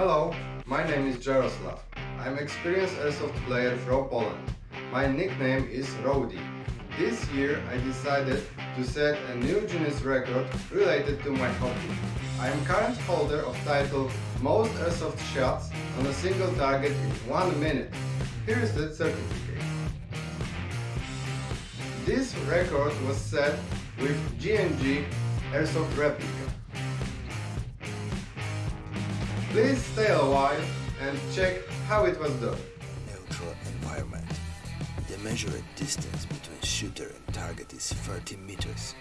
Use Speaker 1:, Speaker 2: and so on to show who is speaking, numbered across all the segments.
Speaker 1: Hello, my name is Jaroslav. I'm experienced airsoft player from Poland. My nickname is Rowdy. This year I decided to set a new Guinness record related to my hobby. I am current holder of title Most Airsoft Shots on a single target in 1 minute. Here is the certificate. This record was set with G&G Airsoft replica. Please stay a while and check how it was done.
Speaker 2: Neutral environment. The measured distance between shooter and target is 30 meters.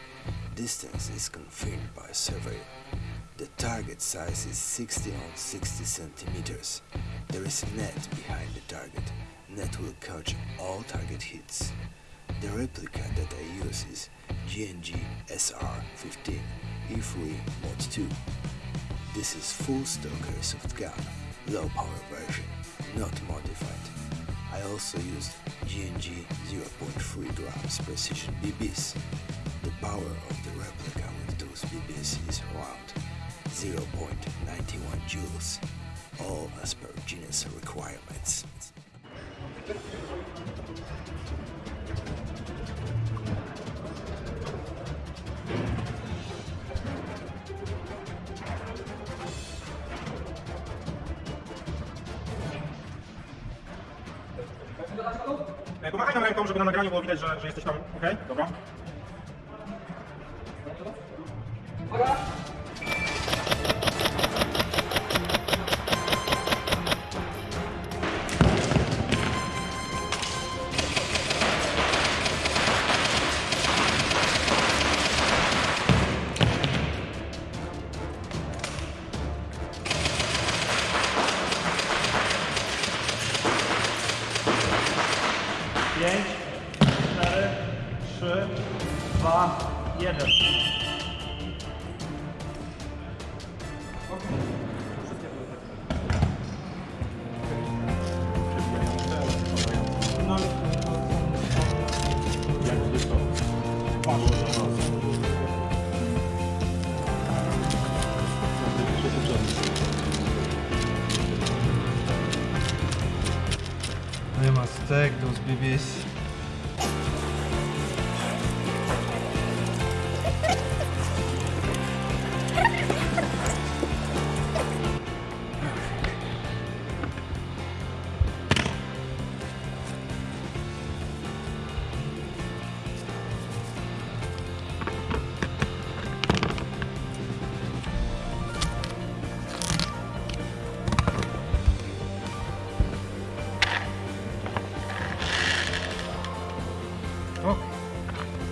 Speaker 2: Distance is confirmed by survey. The target size is 60 on 60 centimeters. There is a net behind the target. Net will catch all target hits. The replica that I use is G&G SR-15 E3 Mod 2. This is full stock airsoft gun, low power version, not modified. I also used G&G 0.3 grams precision BBs. The power of the replica with those BBs is around 0.91 joules, all as per Guinness requirements.
Speaker 3: E, pomachaj nam ręką, żeby na nagraniu było widać, że, że jesteś tam. Okej, dobra. Dobra. 5, 4, 3, 2, 1.
Speaker 1: I must take those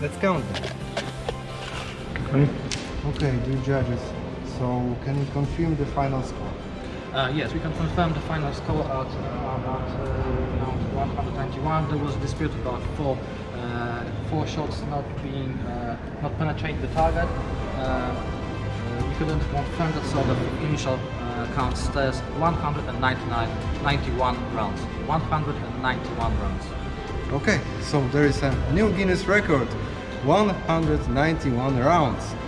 Speaker 1: let's count. Okay, dear judges, so can you confirm the final score?
Speaker 4: Uh, yes, we can confirm the final score at uh, about uh, 191. There was a dispute about four uh, four shots not being uh, not penetrating the target. Uh, uh, we couldn't confirm that, so the initial uh, count stays 199 91 rounds. 191 rounds.
Speaker 1: Okay, so there is a new Guinness record, 191 rounds.